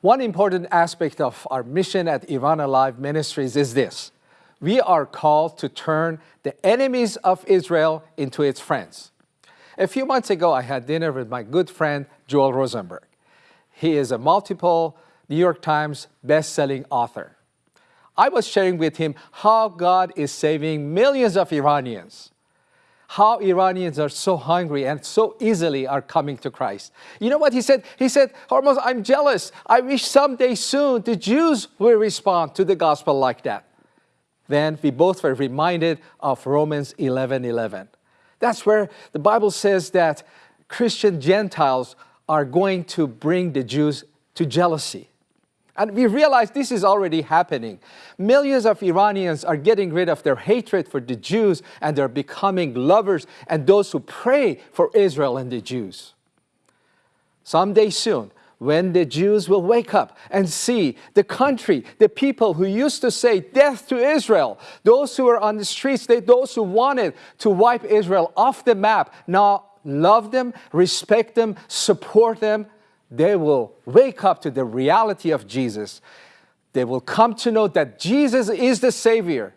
One important aspect of our mission at Iran Alive Ministries is this. We are called to turn the enemies of Israel into its friends. A few months ago, I had dinner with my good friend, Joel Rosenberg. He is a multiple New York Times best-selling author. I was sharing with him how God is saving millions of Iranians how Iranians are so hungry and so easily are coming to Christ. You know what he said? He said, Hormoz, I'm jealous. I wish someday soon the Jews will respond to the gospel like that. Then we both were reminded of Romans 11, 11. That's where the Bible says that Christian Gentiles are going to bring the Jews to jealousy. And we realize this is already happening. Millions of Iranians are getting rid of their hatred for the Jews and they're becoming lovers and those who pray for Israel and the Jews. Someday soon, when the Jews will wake up and see the country, the people who used to say death to Israel, those who were on the streets, they, those who wanted to wipe Israel off the map, now love them, respect them, support them, they will wake up to the reality of Jesus. They will come to know that Jesus is the Savior.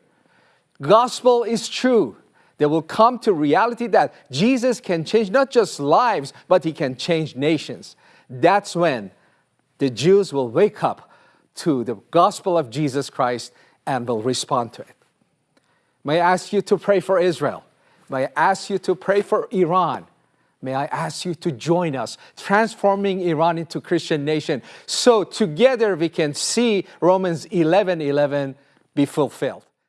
Gospel is true. They will come to reality that Jesus can change not just lives, but He can change nations. That's when the Jews will wake up to the gospel of Jesus Christ and will respond to it. May I ask you to pray for Israel? May I ask you to pray for Iran? May I ask you to join us, transforming Iran into Christian nation, so together we can see Romans 11, 11 be fulfilled.